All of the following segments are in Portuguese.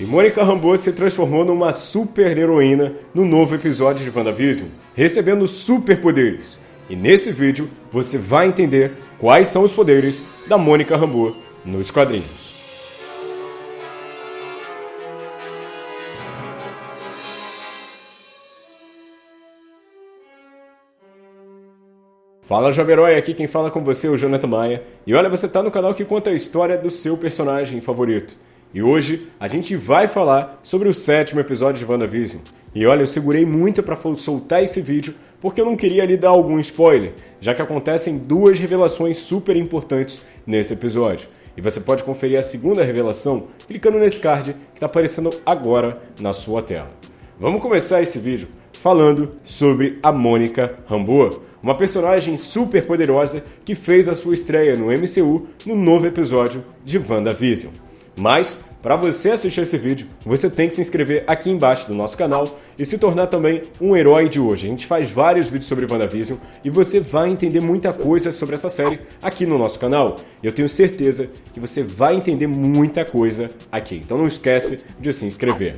E Mônica Rambeau se transformou numa super heroína no novo episódio de WandaVision, recebendo superpoderes. E nesse vídeo você vai entender quais são os poderes da Mônica Rambeau nos quadrinhos. Fala Jovem Herói, aqui quem fala com você é o Jonathan Maia. E olha, você está no canal que conta a história do seu personagem favorito. E hoje a gente vai falar sobre o sétimo episódio de WandaVision. E olha, eu segurei muito para soltar esse vídeo porque eu não queria lhe dar algum spoiler, já que acontecem duas revelações super importantes nesse episódio. E você pode conferir a segunda revelação clicando nesse card que está aparecendo agora na sua tela. Vamos começar esse vídeo falando sobre a Mônica Rambeau uma personagem super poderosa que fez a sua estreia no MCU no novo episódio de WandaVision. Mas, para você assistir esse vídeo, você tem que se inscrever aqui embaixo do nosso canal e se tornar também um herói de hoje. A gente faz vários vídeos sobre WandaVision e você vai entender muita coisa sobre essa série aqui no nosso canal. Eu tenho certeza que você vai entender muita coisa aqui. Então não esquece de se inscrever.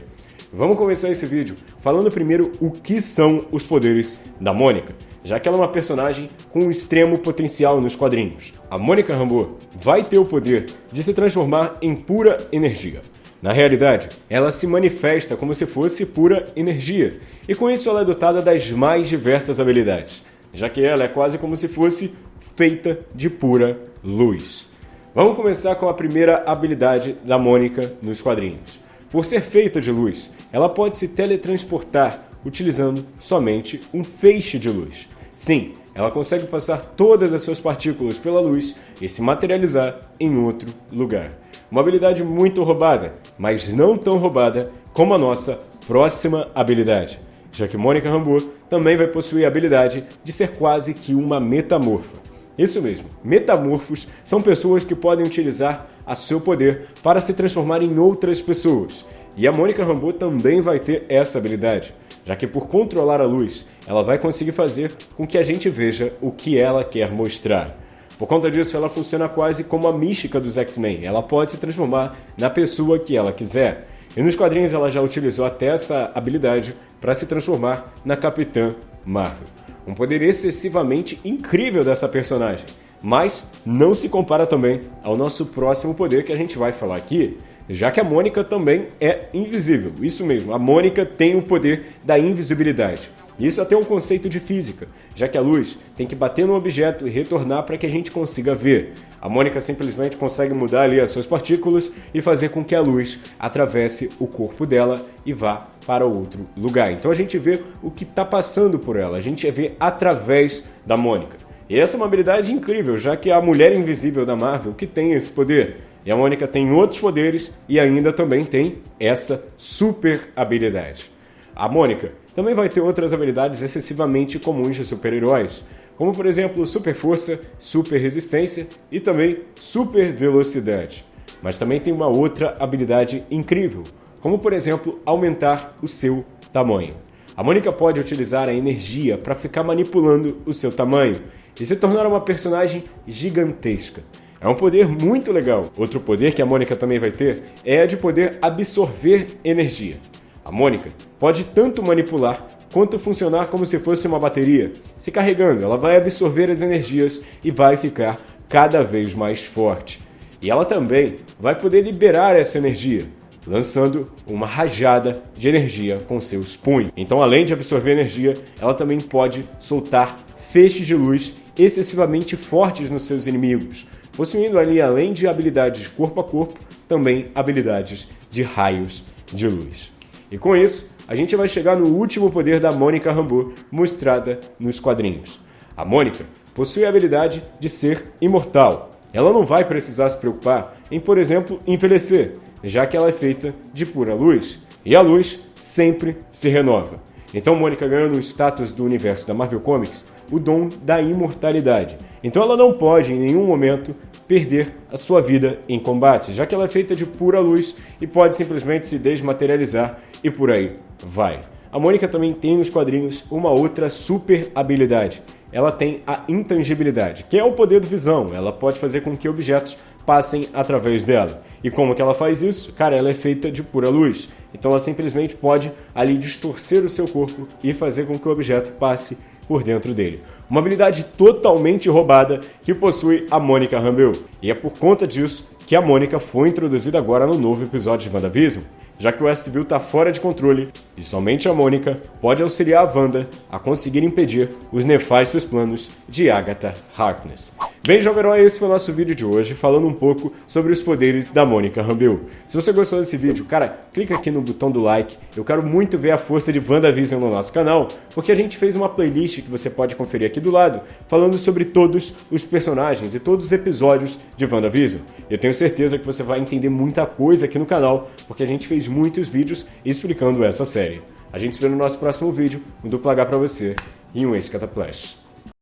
Vamos começar esse vídeo falando primeiro o que são os poderes da Mônica já que ela é uma personagem com extremo potencial nos quadrinhos. A Mônica Rambeau vai ter o poder de se transformar em pura energia. Na realidade, ela se manifesta como se fosse pura energia, e com isso ela é dotada das mais diversas habilidades, já que ela é quase como se fosse feita de pura luz. Vamos começar com a primeira habilidade da Mônica nos quadrinhos. Por ser feita de luz, ela pode se teletransportar utilizando somente um feixe de luz. Sim, ela consegue passar todas as suas partículas pela luz e se materializar em outro lugar. Uma habilidade muito roubada, mas não tão roubada como a nossa próxima habilidade, já que Mônica Rambeau também vai possuir a habilidade de ser quase que uma metamorfa. Isso mesmo, metamorfos são pessoas que podem utilizar a seu poder para se transformar em outras pessoas. E a Mônica Rambeau também vai ter essa habilidade já que por controlar a luz, ela vai conseguir fazer com que a gente veja o que ela quer mostrar. Por conta disso, ela funciona quase como a mística dos X-Men. Ela pode se transformar na pessoa que ela quiser. E nos quadrinhos ela já utilizou até essa habilidade para se transformar na Capitã Marvel. Um poder excessivamente incrível dessa personagem, mas não se compara também ao nosso próximo poder que a gente vai falar aqui, já que a Mônica também é invisível. Isso mesmo, a Mônica tem o poder da invisibilidade. Isso até é um conceito de física, já que a luz tem que bater no objeto e retornar para que a gente consiga ver. A Mônica simplesmente consegue mudar ali as suas partículas e fazer com que a luz atravesse o corpo dela e vá para outro lugar. Então a gente vê o que está passando por ela, a gente vê através da Mônica. E essa é uma habilidade incrível, já que é a mulher invisível da Marvel que tem esse poder. E a Mônica tem outros poderes e ainda também tem essa super habilidade. A Mônica também vai ter outras habilidades excessivamente comuns de super-heróis, como por exemplo super força, super resistência e também super velocidade. Mas também tem uma outra habilidade incrível, como por exemplo aumentar o seu tamanho. A Mônica pode utilizar a energia para ficar manipulando o seu tamanho e se tornar uma personagem gigantesca. É um poder muito legal. Outro poder que a Mônica também vai ter é a de poder absorver energia. A Mônica pode tanto manipular quanto funcionar como se fosse uma bateria. Se carregando, ela vai absorver as energias e vai ficar cada vez mais forte. E ela também vai poder liberar essa energia, lançando uma rajada de energia com seus punhos. Então, além de absorver energia, ela também pode soltar feixes de luz excessivamente fortes nos seus inimigos, possuindo ali, além de habilidades corpo a corpo, também habilidades de raios de luz. E com isso, a gente vai chegar no último poder da Mônica Rambeau mostrada nos quadrinhos. A Mônica possui a habilidade de ser imortal. Ela não vai precisar se preocupar em, por exemplo, envelhecer, já que ela é feita de pura luz, e a luz sempre se renova. Então Mônica ganhou no status do universo da Marvel Comics o dom da imortalidade. Então ela não pode em nenhum momento perder a sua vida em combate, já que ela é feita de pura luz e pode simplesmente se desmaterializar e por aí vai. A Mônica também tem nos quadrinhos uma outra super habilidade. Ela tem a intangibilidade, que é o poder do visão. Ela pode fazer com que objetos passem através dela. E como que ela faz isso? Cara, ela é feita de pura luz. Então ela simplesmente pode ali distorcer o seu corpo e fazer com que o objeto passe por dentro dele. Uma habilidade totalmente roubada que possui a Mônica Rambeau. E é por conta disso que a Mônica foi introduzida agora no novo episódio de WandaVision já que o Westview está fora de controle e somente a Mônica pode auxiliar a Wanda a conseguir impedir os nefastos planos de Agatha Harkness. Bem, jovem herói, esse foi o nosso vídeo de hoje, falando um pouco sobre os poderes da Mônica Rambeau. Se você gostou desse vídeo, cara, clica aqui no botão do like. Eu quero muito ver a força de WandaVision no nosso canal, porque a gente fez uma playlist que você pode conferir aqui do lado, falando sobre todos os personagens e todos os episódios de WandaVision. Eu tenho certeza que você vai entender muita coisa aqui no canal, porque a gente fez muitos vídeos explicando essa série. A gente se vê no nosso próximo vídeo, um duplo H pra você e um ex-cataplash.